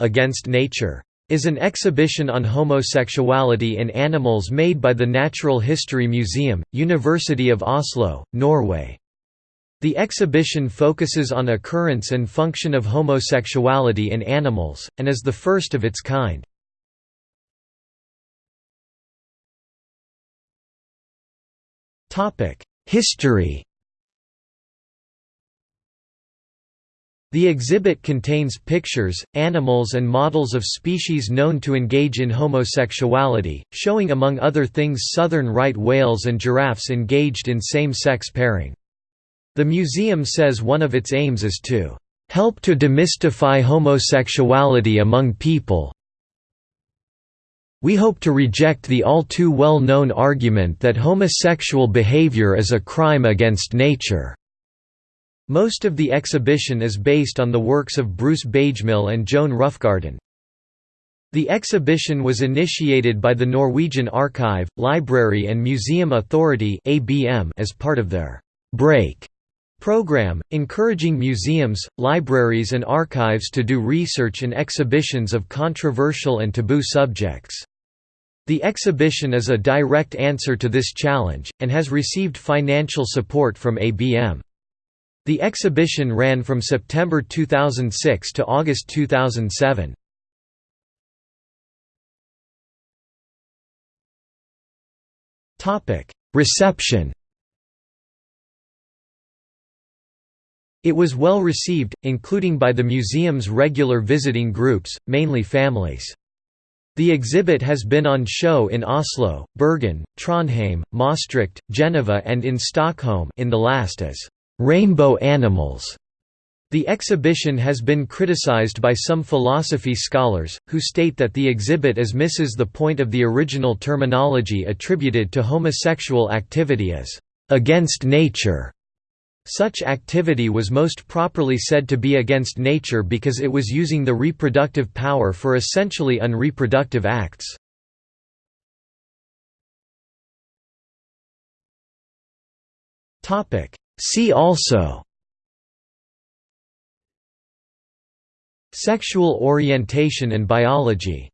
Against Nature is an exhibition on homosexuality in animals made by the Natural History Museum, University of Oslo, Norway. The exhibition focuses on occurrence and function of homosexuality in animals, and is the first of its kind. History The exhibit contains pictures, animals and models of species known to engage in homosexuality, showing among other things southern right whales and giraffes engaged in same-sex pairing. The museum says one of its aims is to help to demystify homosexuality among people. We hope to reject the all too well-known argument that homosexual behavior is a crime against nature. Most of the exhibition is based on the works of Bruce Bagemihl and Joan Roughgarden. The exhibition was initiated by the Norwegian Archive, Library and Museum Authority as part of their «Break» program, encouraging museums, libraries and archives to do research and exhibitions of controversial and taboo subjects. The exhibition is a direct answer to this challenge, and has received financial support from ABM. The exhibition ran from September 2006 to August 2007. Reception It was well received, including by the museum's regular visiting groups, mainly families. The exhibit has been on show in Oslo, Bergen, Trondheim, Maastricht, Geneva and in Stockholm in the last as rainbow animals. The exhibition has been criticized by some philosophy scholars, who state that the exhibit as misses the point of the original terminology attributed to homosexual activity as against nature. Such activity was most properly said to be against nature because it was using the reproductive power for essentially unreproductive acts. See also Sexual orientation and biology